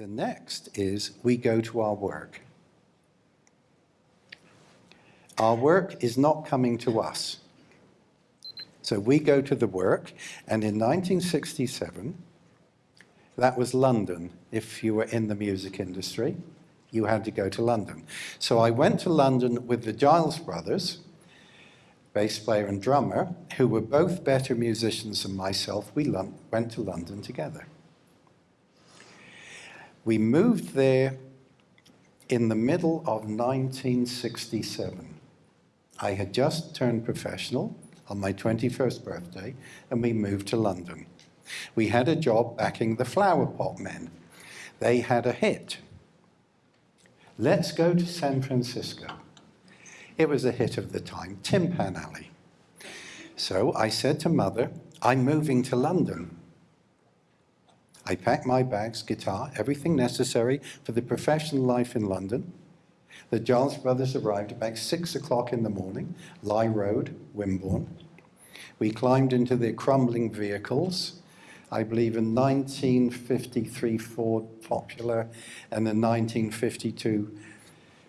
The next is we go to our work. Our work is not coming to us. So we go to the work, and in 1967, that was London. If you were in the music industry, you had to go to London. So I went to London with the Giles brothers, bass player and drummer, who were both better musicians than myself. We went to London together. We moved there in the middle of 1967. I had just turned professional on my 21st birthday, and we moved to London. We had a job backing the Flower Pot Men. They had a hit. Let's go to San Francisco. It was a hit of the time, Tin Pan Alley. So I said to mother, I'm moving to London. I packed my bags, guitar, everything necessary for the professional life in London. The Giles brothers arrived about six o'clock in the morning, Lye Road, Wimborne. We climbed into their crumbling vehicles, I believe a 1953 Ford Popular and a 1952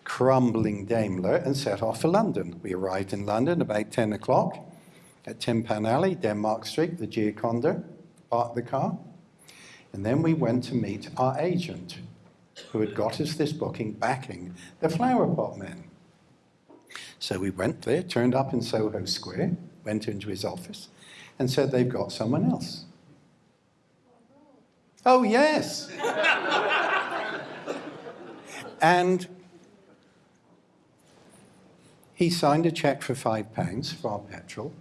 crumbling Daimler and set off for London. We arrived in London about 10 o'clock at Tin Pan Alley, Denmark Street, the Gioconda, parked the car. And then we went to meet our agent, who had got us this booking backing the Flower Pot Men. So we went there, turned up in Soho Square, went into his office, and said they've got someone else. Oh, yes. and he signed a check for five pounds for our petrol,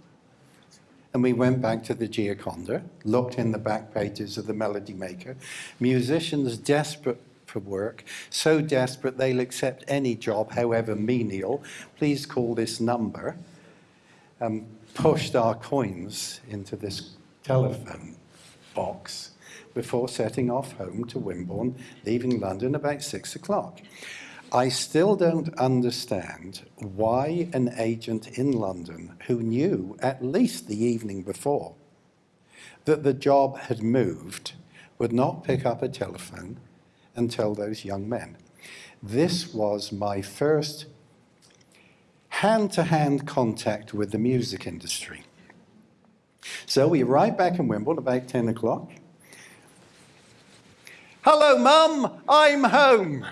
and we went back to the Gioconda, looked in the back pages of the Melody Maker. Musicians desperate for work, so desperate they'll accept any job, however menial. Please call this number. Um, pushed our coins into this telephone box before setting off home to Wimborne, leaving London about six o'clock. I still don't understand why an agent in London who knew at least the evening before that the job had moved would not pick up a telephone and tell those young men. This was my first hand-to-hand -hand contact with the music industry. So we arrived back in Wimborne about 10 o'clock. Hello, Mum, I'm home.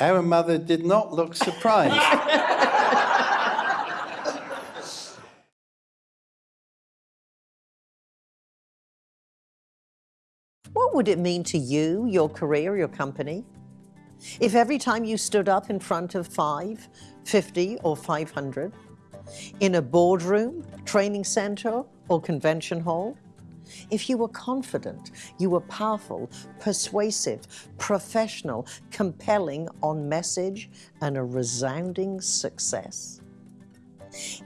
Our mother did not look surprised. what would it mean to you, your career, your company? If every time you stood up in front of five, 50 or 500, in a boardroom, training center or convention hall, if you were confident, you were powerful, persuasive, professional, compelling on message, and a resounding success.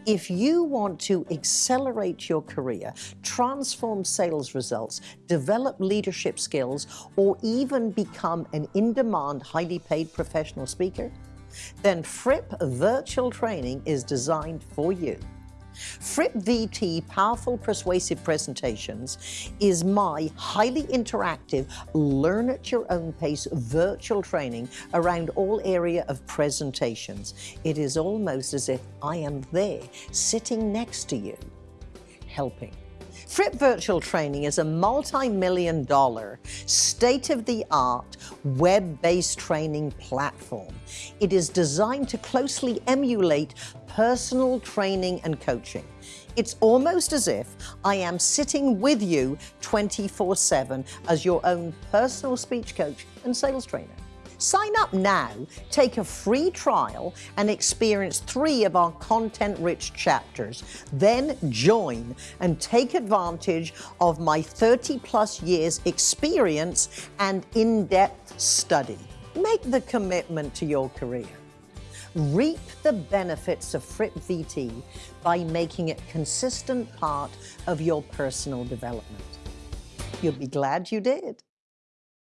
If you want to accelerate your career, transform sales results, develop leadership skills, or even become an in-demand, highly paid professional speaker, then Fripp Virtual Training is designed for you. Fripp VT Powerful Persuasive Presentations is my highly interactive, learn at your own pace virtual training around all area of presentations. It is almost as if I am there, sitting next to you, helping. Fripp Virtual Training is a multi-million dollar, state-of-the-art, web-based training platform. It is designed to closely emulate personal training and coaching. It's almost as if I am sitting with you 24-7 as your own personal speech coach and sales trainer. Sign up now, take a free trial, and experience three of our content-rich chapters. Then join and take advantage of my 30-plus years experience and in-depth study. Make the commitment to your career. Reap the benefits of Fripp VT by making it consistent part of your personal development. You'll be glad you did.